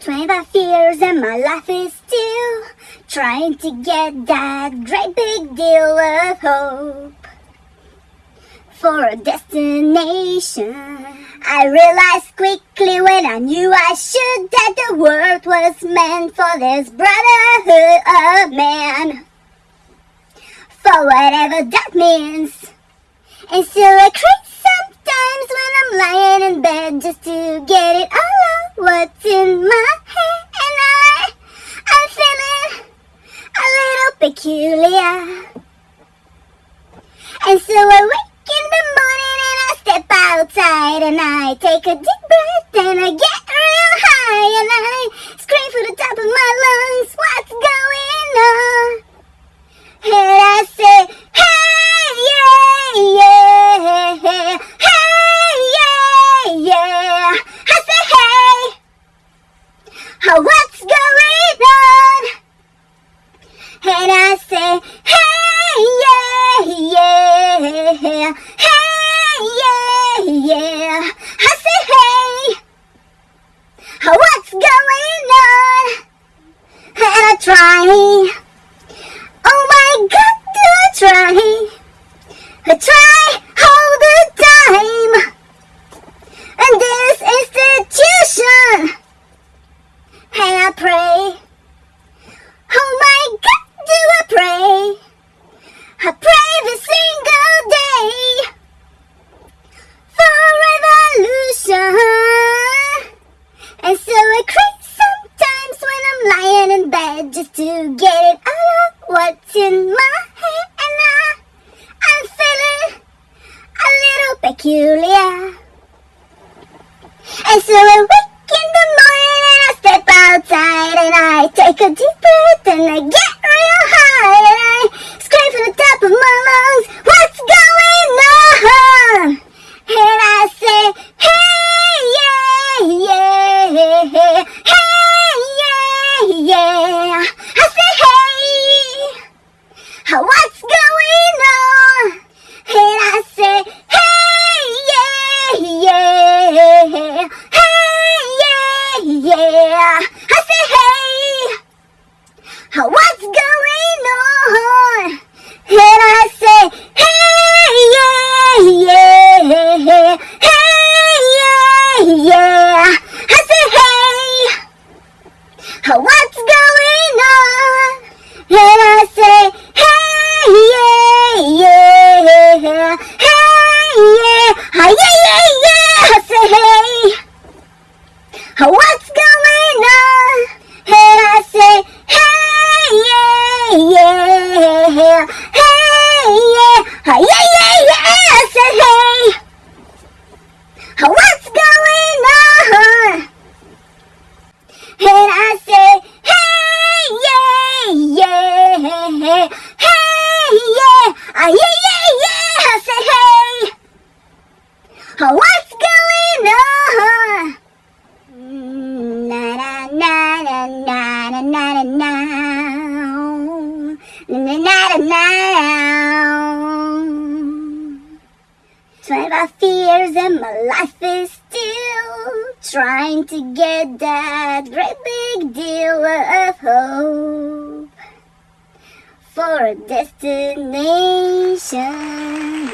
Twenty-five years and my life is still trying to get that great big deal of hope for a destination. I realized quickly when I knew I should that the world was meant for this brotherhood of man. For whatever that means. And still I cry sometimes when I'm lying in bed just to get it all out what's in my head. And I, I'm feeling a little peculiar. And so I wake outside and I take a deep breath and I get real high and I scream from the top of my lungs, what's going on? And I say, hey, yeah, yeah, hey, yeah, yeah. I say, hey, what's going on? And I say, hey, going on? And I try, oh my God, do I try? I try all the time. And this institution, and I pray. Bed just to get it all out what's in my head. And I, I'm feeling a little peculiar. And so I wake in the morning and I step outside and I take a deep breath and I get real high and I scream from the top of my lungs, what's going on? And I say, hey, yeah, yeah, hey, yeah, yeah. I say, hey, what's going on? Yeah, hey, yeah, ah, yeah, yeah, yeah. Twelve years and my life is still trying to get that great big deal of hope for a destination.